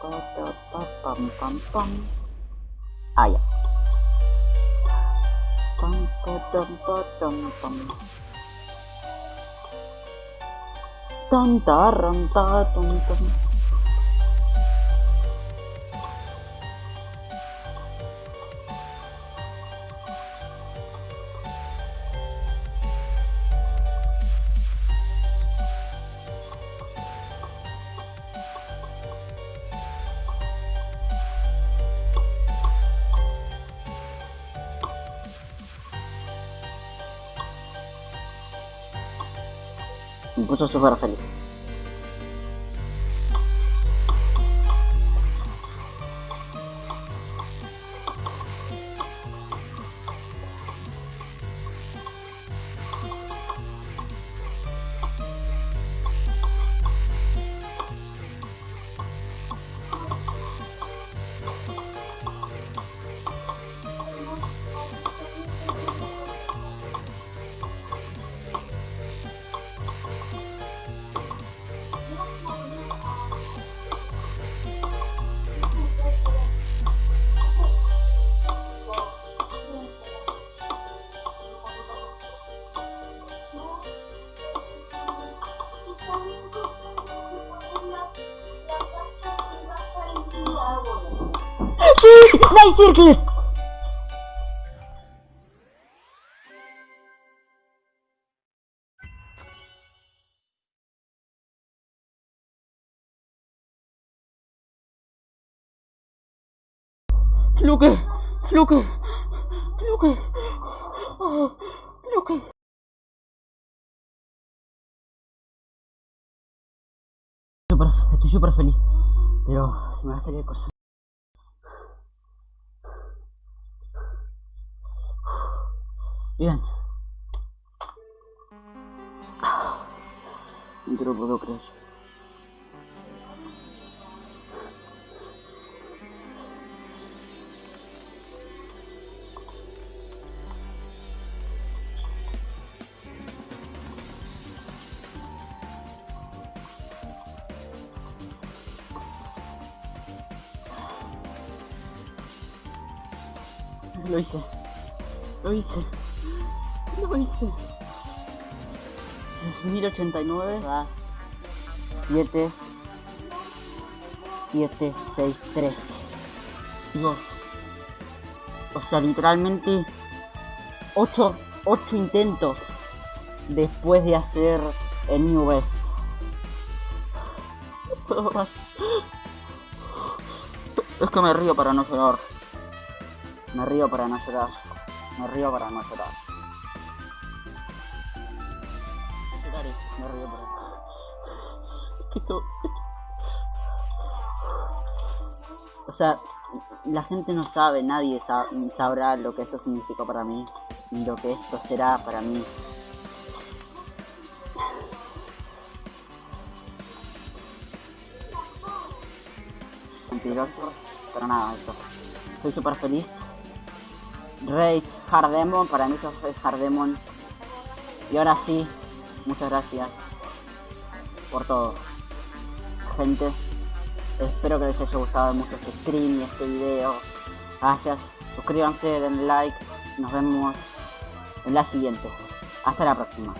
pa, pa, pa, pam, pam, pam. Ah, ya. Pam, pa, tam, pa, tam, pam. Tan, taran, ta. Me puso súper feliz. ¡Sí! ¡Nice Circles! Luke, Luke, Luke, oh, estoy súper feliz, pero se me va a salir el corazón. Bien. No te lo puedo creer. Lo hice. Lo hice. Lo hice. 1089 va 7 7 6 3 Dios. O sea, literalmente 8 8 intentos después de hacer el New Best. No. Es que me río para no llorar. Me río para no llorar. Me río para no llorar. Esto... O sea, la gente no sabe, nadie sa- sabrá lo que esto significó para mí, lo que esto será para mí. Mentiroso, pero nada, eso. Estoy súper feliz. Raid Hardemon, para mí eso es Hardemon. Y ahora sí, muchas gracias por todo. Gente, espero que les haya gustado mucho este stream y este video. Gracias, suscríbanse, denle like. Nos vemos en la siguiente. Hasta la próxima.